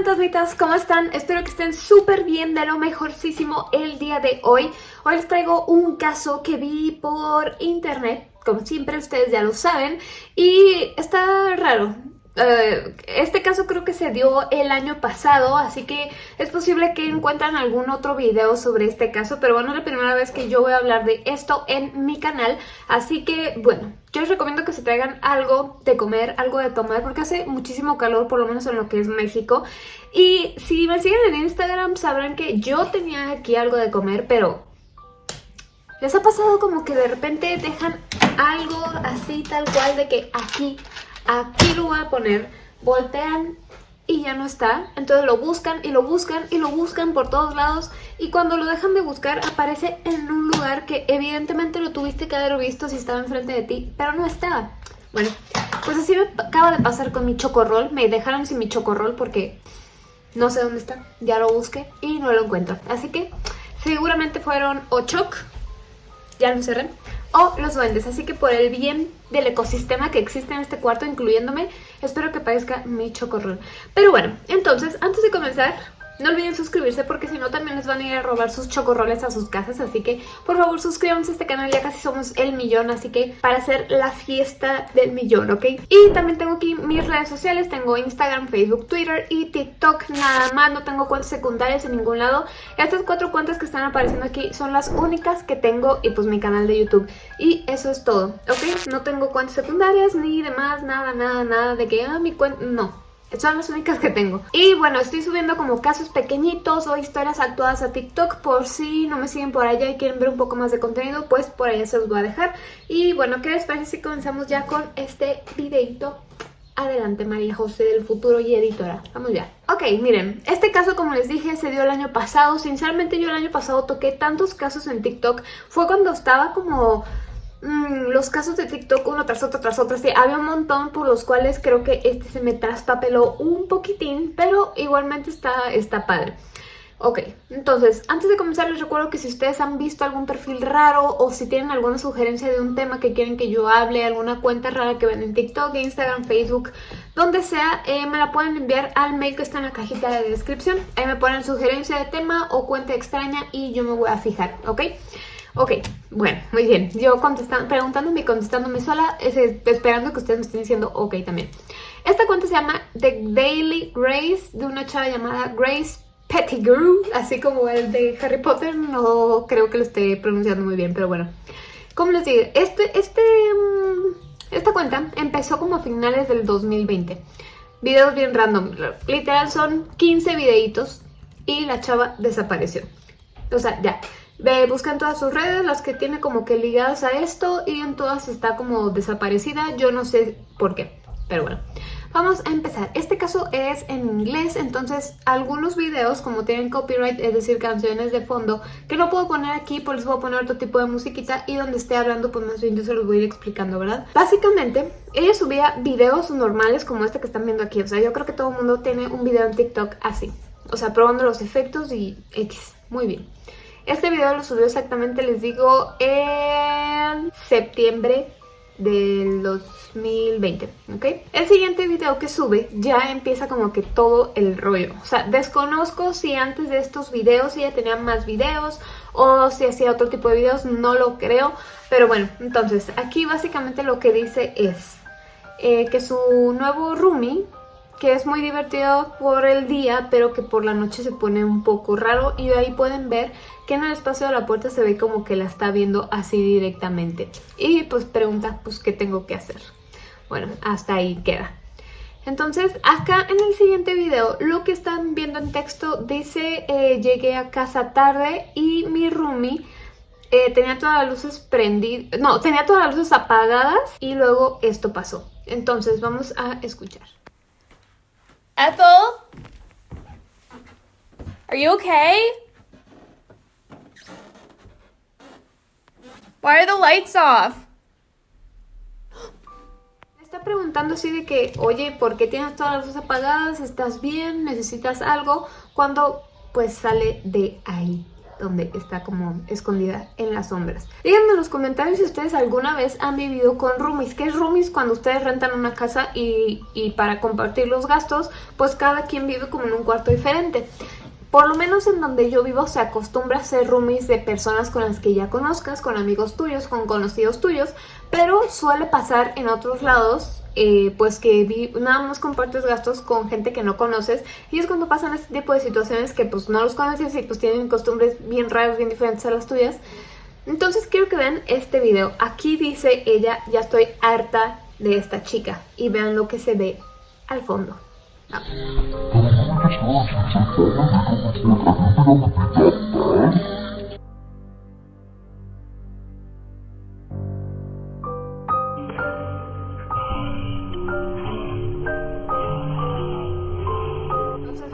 fantasmitas, ¿cómo están? Espero que estén súper bien, de lo mejorcísimo el día de hoy. Hoy les traigo un caso que vi por internet, como siempre ustedes ya lo saben, y está raro. Eh, este caso creo que se dio el año pasado, así que es posible que encuentren algún otro video sobre este caso, pero bueno, es la primera vez que yo voy a hablar de esto en mi canal, así que bueno, yo les recomiendo que se traigan algo de comer, algo de tomar, porque hace muchísimo calor, por lo menos en lo que es México, y si me siguen en Instagram sabrán que yo tenía aquí algo de comer, pero ¿les ha pasado como que de repente dejan algo así tal cual de que aquí aquí lo voy a poner, voltean y ya no está. Entonces lo buscan y lo buscan y lo buscan por todos lados y cuando lo dejan de buscar aparece en un lugar que evidentemente lo tuviste que haber visto si estaba enfrente de ti, pero no estaba. Bueno, pues así me acaba de pasar con mi chocorrol. Me dejaron sin mi chocorrol porque no sé dónde está. Ya lo busqué y no lo encuentro. Así que seguramente fueron o choc, ya lo cerré, o los duendes. Así que por el bien del ecosistema que existe en este cuarto, incluyéndome, espero que parezca mi chocorrol. Pero bueno, entonces, antes de comenzar, no olviden suscribirse porque si no también les van a ir a robar sus chocorroles a sus casas. Así que por favor suscríbanse a este canal, ya casi somos el millón. Así que para hacer la fiesta del millón, ¿ok? Y también tengo aquí mis redes sociales. Tengo Instagram, Facebook, Twitter y TikTok. Nada más, no tengo cuentas secundarias en ningún lado. Estas cuatro cuentas que están apareciendo aquí son las únicas que tengo y pues mi canal de YouTube. Y eso es todo, ¿ok? No tengo cuentas secundarias ni demás, nada, nada, nada de que, ah, mi cuenta... No, son las únicas que tengo. Y bueno, estoy subiendo como casos pequeñitos o historias actuadas a TikTok por si no me siguen por allá y quieren ver un poco más de contenido, pues por allá se los voy a dejar. Y bueno, ¿qué les parece si comenzamos ya con este videito? Adelante María José del futuro y editora. Vamos ya. Ok, miren, este caso como les dije se dio el año pasado. Sinceramente yo el año pasado toqué tantos casos en TikTok. Fue cuando estaba como Mm, los casos de TikTok uno tras otro tras otro, sí, había un montón por los cuales creo que este se me traspapeló un poquitín, pero igualmente está, está padre. Ok, entonces, antes de comenzar les recuerdo que si ustedes han visto algún perfil raro o si tienen alguna sugerencia de un tema que quieren que yo hable, alguna cuenta rara que ven en TikTok, Instagram, Facebook, donde sea, eh, me la pueden enviar al mail que está en la cajita de descripción. Ahí me ponen sugerencia de tema o cuenta extraña y yo me voy a fijar, ¿ok? Ok, bueno, muy bien. Yo contestando, preguntándome y contestándome sola, esperando que ustedes me estén diciendo ok también. Esta cuenta se llama The Daily Grace, de una chava llamada Grace Pettigrew, así como el de Harry Potter, no creo que lo esté pronunciando muy bien, pero bueno. Como les digo, este, este, mm, esta cuenta empezó como a finales del 2020. Videos bien random, literal son 15 videitos y la chava desapareció. O sea, ya, Busca en todas sus redes, las que tiene como que ligadas a esto y en todas está como desaparecida. Yo no sé por qué, pero bueno. Vamos a empezar. Este caso es en inglés, entonces algunos videos como tienen copyright, es decir, canciones de fondo, que no puedo poner aquí, pues les voy a poner otro tipo de musiquita y donde esté hablando, pues más bien yo se los voy a ir explicando, ¿verdad? Básicamente, ella subía videos normales como este que están viendo aquí, o sea, yo creo que todo el mundo tiene un video en TikTok así, o sea, probando los efectos y X, muy bien. Este video lo subió exactamente, les digo, en septiembre del 2020, ¿ok? El siguiente video que sube ya empieza como que todo el rollo. O sea, desconozco si antes de estos videos ella tenía más videos o si hacía otro tipo de videos, no lo creo. Pero bueno, entonces aquí básicamente lo que dice es eh, que su nuevo roomie que es muy divertido por el día, pero que por la noche se pone un poco raro y ahí pueden ver que en el espacio de la puerta se ve como que la está viendo así directamente. Y pues pregunta, pues, ¿qué tengo que hacer? Bueno, hasta ahí queda. Entonces, acá en el siguiente video, lo que están viendo en texto dice, eh, llegué a casa tarde y mi roomie eh, tenía todas las luces prendidas, no, tenía todas las luces apagadas y luego esto pasó. Entonces, vamos a escuchar. Ethel? Are you okay? Why are the lights off? Me está preguntando así de que, oye, ¿por qué tienes todas las luces apagadas? ¿Estás bien? ¿Necesitas algo? Cuando pues sale de ahí. Donde está como escondida en las sombras. Díganme en los comentarios si ustedes alguna vez han vivido con roomies. ¿Qué es roomies? Cuando ustedes rentan una casa y, y para compartir los gastos, pues cada quien vive como en un cuarto diferente. Por lo menos en donde yo vivo se acostumbra a hacer roomies de personas con las que ya conozcas, con amigos tuyos, con conocidos tuyos, pero suele pasar en otros lados, eh, pues que nada más compartes gastos con gente que no conoces y es cuando pasan este tipo de situaciones que pues no los conoces y pues tienen costumbres bien raras, bien diferentes a las tuyas. Entonces quiero que vean este video. Aquí dice ella, ya estoy harta de esta chica y vean lo que se ve al fondo.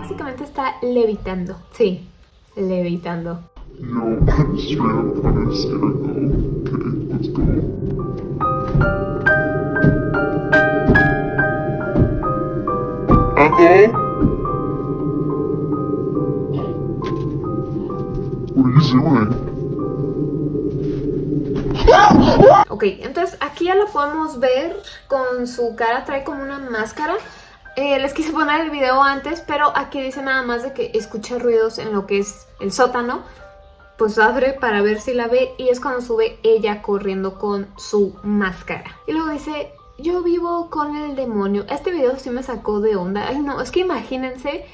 Básicamente está levitando. Sí, levitando. Ok, entonces aquí ya la podemos ver con su cara, trae como una máscara. Eh, les quise poner el video antes, pero aquí dice nada más de que escucha ruidos en lo que es el sótano. Pues abre para ver si la ve y es cuando sube ella corriendo con su máscara. Y luego dice, yo vivo con el demonio. Este video sí me sacó de onda. Ay no, es que imagínense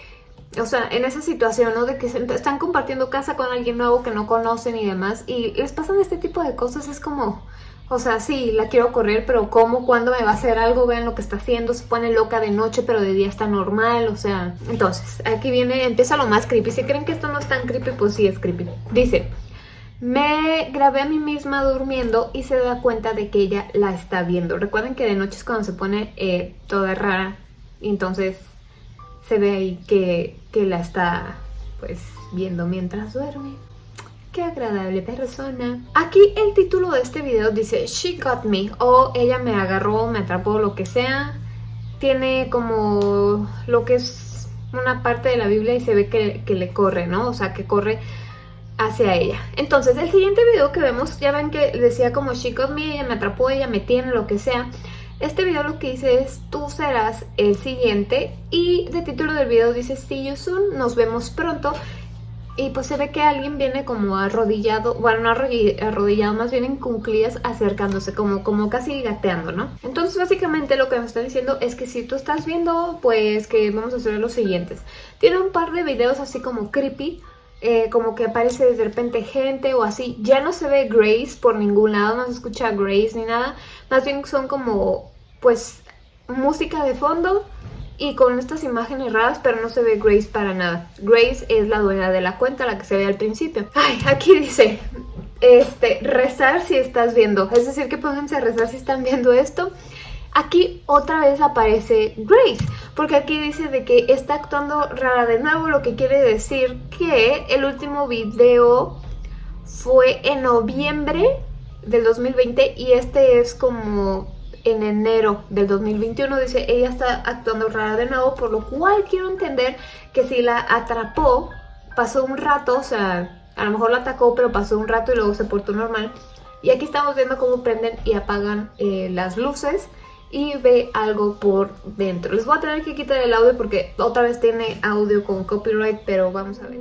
o sea, en esa situación, ¿no? De que están compartiendo casa con alguien nuevo que no conocen y demás, y les pasan este tipo de cosas, es como, o sea, sí, la quiero correr, pero ¿cómo? ¿Cuándo me va a hacer algo? Vean lo que está haciendo, se pone loca de noche, pero de día está normal, o sea... Entonces, aquí viene, empieza lo más creepy. Si creen que esto no es tan creepy, pues sí es creepy. Dice, me grabé a mí misma durmiendo y se da cuenta de que ella la está viendo. Recuerden que de noche es cuando se pone eh, toda rara, entonces se ve ahí que, la está pues viendo mientras duerme. Qué agradable persona. Aquí el título de este video dice She got me o ella me agarró, me atrapó, lo que sea. Tiene como lo que es una parte de la Biblia y se ve que, que le corre, ¿no? O sea, que corre hacia ella. Entonces, el siguiente video que vemos, ya ven que decía como She got me, ella me atrapó, ella me tiene, lo que sea. Este video lo que dice es tú serás el siguiente y de título del video dice see you soon, nos vemos pronto y pues se ve que alguien viene como arrodillado, bueno no arrodillado, más bien en cunclillas acercándose, como, como casi gateando, ¿no? Entonces básicamente lo que me está diciendo es que si tú estás viendo, pues que vamos a hacer los siguientes. Tiene un par de videos así como creepy, eh, como que aparece de repente gente o así. Ya no se ve Grace por ningún lado, no se escucha Grace ni nada. Más bien son como pues música de fondo y con estas imágenes raras, pero no se ve Grace para nada. Grace es la dueña de la cuenta, la que se ve al principio. Ay, aquí dice, este, rezar si estás viendo. Es decir, que pónganse a rezar si están viendo esto. Aquí otra vez aparece Grace, porque aquí dice de que está actuando rara de nuevo, lo que quiere decir que el último video fue en noviembre del 2020 y este es como en enero del 2021. Dice, ella está actuando rara de nuevo, por lo cual quiero entender que si la atrapó, pasó un rato, o sea, a lo mejor la atacó, pero pasó un rato y luego se portó normal. Y aquí estamos viendo cómo prenden y apagan eh, las luces y ve algo por dentro. Les voy a tener que quitar el audio porque otra vez tiene audio con copyright, pero vamos a ver.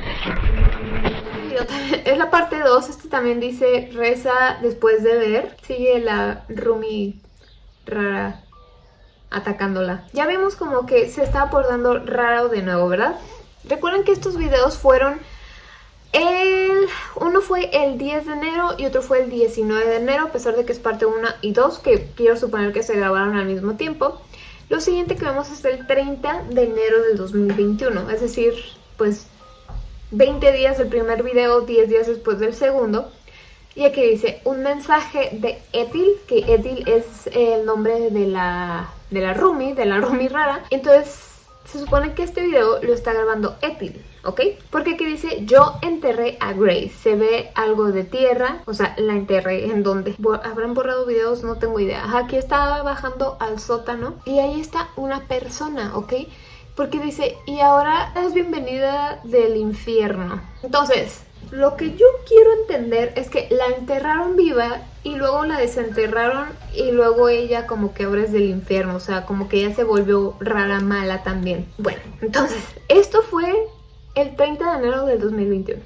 Es la parte 2, este también dice reza después de ver. Sigue la Rumi rara atacándola. Ya vemos como que se está abordando raro de nuevo, ¿verdad? Recuerden que estos videos fueron El, uno fue el 10 de enero y otro fue el 19 de enero, a pesar de que es parte 1 y 2, que quiero suponer que se grabaron al mismo tiempo. Lo siguiente que vemos es el 30 de enero del 2021, es decir, pues 20 días del primer video, 10 días después del segundo. Y aquí dice, un mensaje de Ethel, que Ethel es el nombre de la, de la Rumi, de la Rumi rara. Entonces se supone que este video lo está grabando Ethel, ¿ok? Porque aquí dice, yo enterré a Grace. Se ve algo de tierra, o sea, la enterré. ¿En dónde? ¿Habrán borrado videos? No tengo idea. Aquí estaba bajando al sótano y ahí está una persona, ¿ok? Porque dice, y ahora es bienvenida del infierno. Entonces, lo que yo quiero entender es que la enterraron viva y luego la desenterraron y luego ella como que ahora es del infierno, o sea, como que ella se volvió rara, mala también. Bueno, entonces, esto fue el 30 de enero del 2021.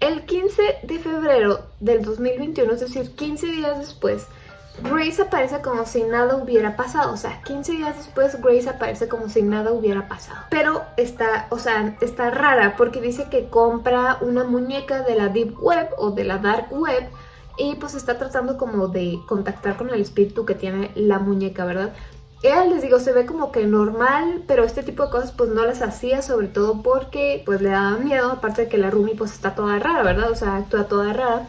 El 15 de febrero del 2021, es decir, 15 días después, Grace aparece como si nada hubiera pasado, o sea, 15 días después Grace aparece como si nada hubiera pasado. Pero está, o sea, está rara porque dice que compra una muñeca de la Deep Web o de la Dark Web y pues está tratando como de contactar con el espíritu que tiene la muñeca, ¿verdad? Ella, les digo, se ve como que normal, pero este tipo de cosas pues no las hacía, sobre todo porque pues le daba miedo, aparte de que la Rumi pues está toda rara, ¿verdad? O sea, actúa toda rara.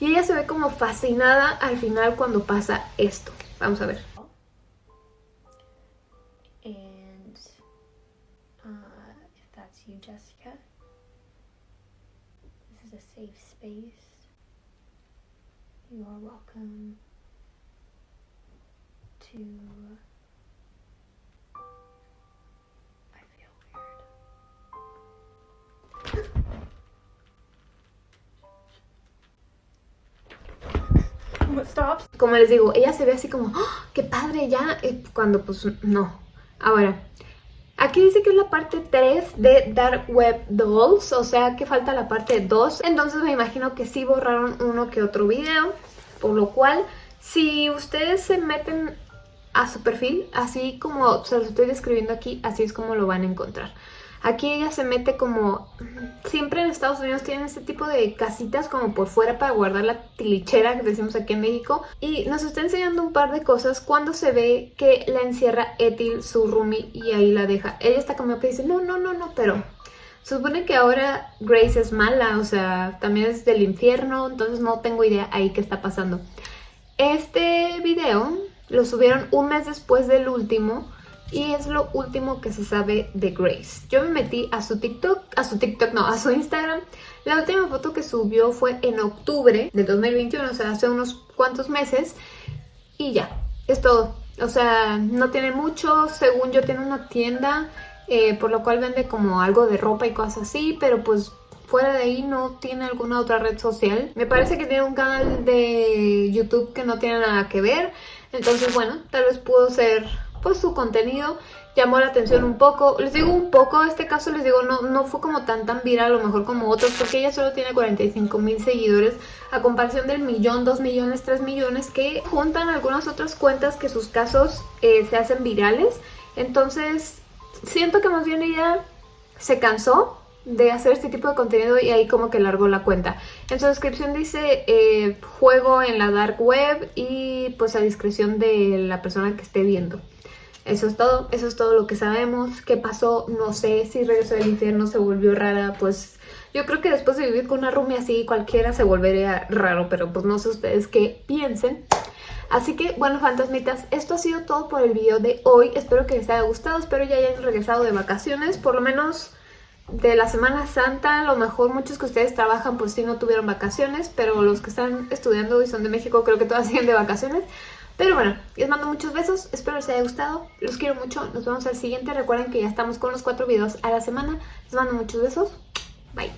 Y ella se ve como fascinada al final cuando pasa esto. Vamos a ver. And uh, if that's you, Jessica, this is a safe space. You are welcome to. Como les digo, ella se ve así como, ¡Ah, ¡qué padre ya! eh, Cuando pues no. Ahora, aquí dice que es la parte 3 de Dark Web Dolls, o sea que falta la parte 2. Entonces me imagino que sí borraron uno que otro video, por lo cual si ustedes se meten a su perfil, así como se los estoy describiendo aquí, así es como lo van a encontrar. Aquí ella se mete como... Siempre en Estados Unidos tienen este tipo de casitas como por fuera para guardar la tilichera que decimos aquí en México. Y nos está enseñando un par de cosas cuando se ve que la encierra Ethel, su roomie, y ahí la deja. Ella está como que dice, no, no, no, no, pero... Supone que ahora Grace es mala, o sea, también es del infierno, entonces no tengo idea ahí qué está pasando. Este video lo subieron un mes después del último y es lo último que se sabe de Grace. Yo me metí a su TikTok, a su TikTok no, a su Instagram. La última foto que subió fue en octubre de 2021, o sea, hace unos cuantos meses. Y ya, es todo. O sea, no tiene mucho, según yo tiene una tienda, eh, por lo cual vende como algo de ropa y cosas así, pero pues fuera de ahí no tiene alguna otra red social. Me parece que tiene un canal de YouTube que no tiene nada que ver, entonces bueno, tal vez pudo ser pues su contenido llamó la atención un poco, les digo un poco, este caso les digo no, no fue como tan tan viral a lo mejor como otros porque ella solo tiene 45 mil seguidores a comparación del millón, dos millones, tres millones que juntan algunas otras cuentas que sus casos eh, se hacen virales entonces siento que más bien ella se cansó de hacer este tipo de contenido y ahí como que largó la cuenta. En su descripción dice eh, juego en la dark web y pues a discreción de la persona que esté viendo. Eso es todo, eso es todo lo que sabemos. ¿Qué pasó? No sé si regresó del infierno, se volvió rara, pues yo creo que después de vivir con una roomie así cualquiera se volvería raro, pero pues no sé ustedes qué piensen. Así que, bueno, fantasmitas, esto ha sido todo por el video de hoy. Espero que les haya gustado, espero ya hayan regresado de vacaciones, por lo menos de la Semana Santa. A lo mejor muchos que ustedes trabajan pues sí no tuvieron vacaciones, pero los que están estudiando y son de México creo que todas siguen de vacaciones. Pero bueno, les mando muchos besos, espero les haya gustado, los quiero mucho, nos vemos al siguiente, recuerden que ya estamos con los cuatro videos a la semana, les mando muchos besos, bye.